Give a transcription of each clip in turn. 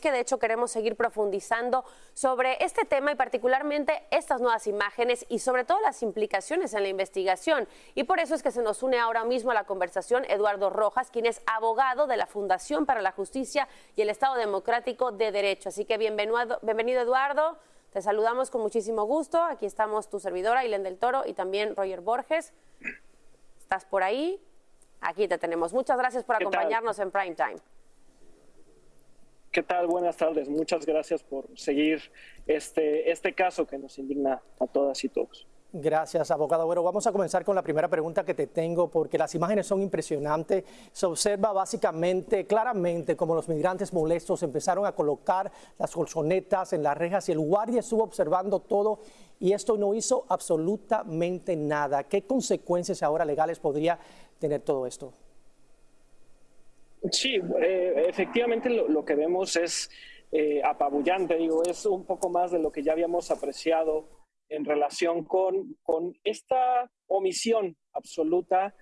que de hecho queremos seguir profundizando sobre este tema y particularmente estas nuevas imágenes y sobre todo las implicaciones en la investigación. Y por eso es que se nos une ahora mismo a la conversación Eduardo Rojas, quien es abogado de la Fundación para la Justicia y el Estado Democrático de Derecho. Así que bienvenido, bienvenido Eduardo. Te saludamos con muchísimo gusto. Aquí estamos tu servidora, Ilen del Toro, y también Roger Borges. ¿Estás por ahí? Aquí te tenemos. Muchas gracias por acompañarnos en Prime Time. ¿Qué tal? Buenas tardes. Muchas gracias por seguir este, este caso que nos indigna a todas y todos. Gracias, abogado. Bueno, vamos a comenzar con la primera pregunta que te tengo, porque las imágenes son impresionantes. Se observa básicamente, claramente, como los migrantes molestos empezaron a colocar las colchonetas en las rejas y el guardia estuvo observando todo y esto no hizo absolutamente nada. ¿Qué consecuencias ahora legales podría tener todo esto? Sí, eh, efectivamente lo, que vemos es eh, apabullante, digo, es un poco más de lo que ya habíamos apreciado en relación con, con esta omisión absoluta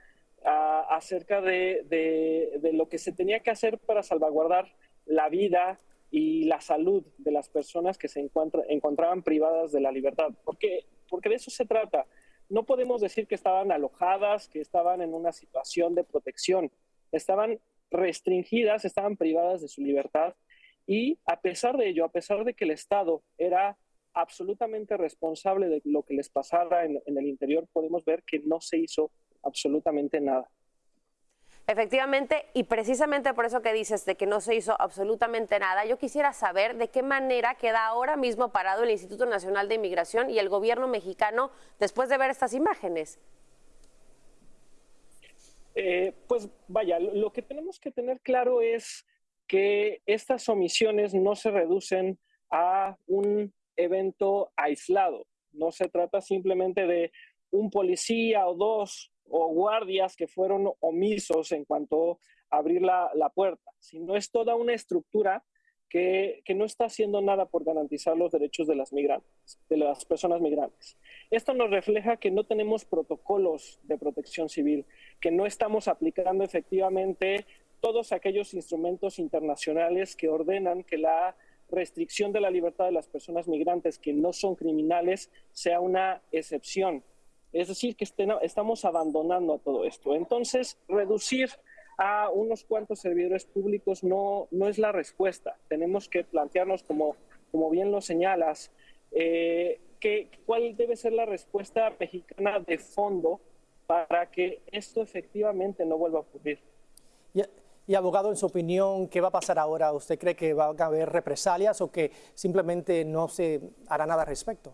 acerca de, de, lo que se tenía que hacer para salvaguardar la vida y la salud de las personas que se encontraban privadas de la libertad, porque, porque de eso se trata. No podemos decir que estaban alojadas, que estaban en una situación de protección, estaban restringidas, estaban privadas de su libertad y a pesar de ello, a pesar de que el Estado era absolutamente responsable de lo que les pasara en, el interior, podemos ver que no se hizo absolutamente nada. Efectivamente, y precisamente por eso que dices de que no se hizo absolutamente nada, yo quisiera saber de qué manera queda ahora mismo parado el Instituto Nacional de Inmigración y el gobierno mexicano después de ver estas imágenes. Eh, pues vaya, lo que tenemos que tener claro es que estas omisiones no se reducen a un evento aislado. No se trata simplemente de un policía o dos o guardias que fueron omisos en cuanto a abrir la, la puerta, sino es toda una estructura que, no está haciendo nada por garantizar los derechos de las migrantes, de las personas migrantes. Esto nos refleja que no tenemos protocolos de protección civil, que no estamos aplicando efectivamente todos aquellos instrumentos internacionales que ordenan que la restricción de la libertad de las personas migrantes que no son criminales sea una excepción. Es decir, que estamos abandonando a todo esto. Entonces, reducir a unos cuantos servidores públicos no, no es la respuesta. Tenemos que plantearnos, como, como bien lo señalas, eh, cuál debe ser la respuesta mexicana de fondo para que esto efectivamente no vuelva a ocurrir. Y, y, abogado, en su opinión, ¿qué va a pasar ahora? ¿Usted cree que va a haber represalias o que simplemente no se hará nada al respecto?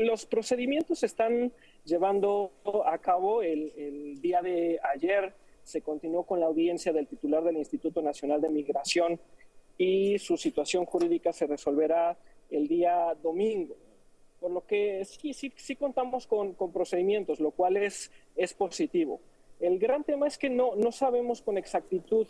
Los procedimientos están llevando a cabo. El, día de ayer se continuó con la audiencia del titular del Instituto Nacional de Migración y su situación jurídica se resolverá el día domingo. Por lo que sí, sí, sí contamos con, procedimientos, lo cual es, es positivo. El gran tema es que no, no sabemos con exactitud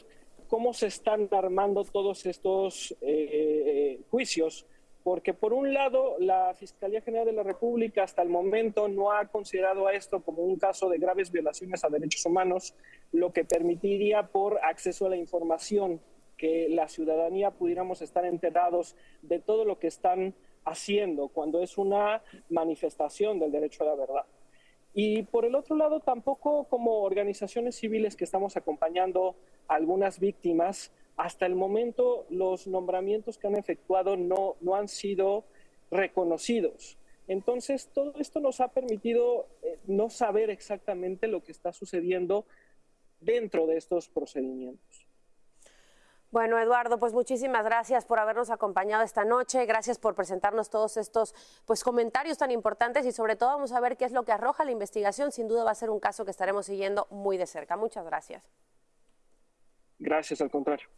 cómo se están armando todos estos eh, eh, juicios porque por un lado la Fiscalía General de la República hasta el momento no ha considerado a esto como un caso de graves violaciones a derechos humanos, lo que permitiría por acceso a la información que la ciudadanía pudiéramos estar enterados de todo lo que están haciendo cuando es una manifestación del derecho a la verdad. Y por el otro lado, tampoco como organizaciones civiles que estamos acompañando a algunas víctimas, hasta el momento los nombramientos que han efectuado no, no han sido reconocidos. Entonces, todo esto nos ha permitido eh, no saber exactamente lo que está sucediendo dentro de estos procedimientos. Bueno, Eduardo, pues muchísimas gracias por habernos acompañado esta noche, gracias por presentarnos todos estos pues comentarios tan importantes y sobre todo vamos a ver qué es lo que arroja la investigación. Sin duda va a ser un caso que estaremos siguiendo muy de cerca. Muchas gracias. Gracias, al contrario.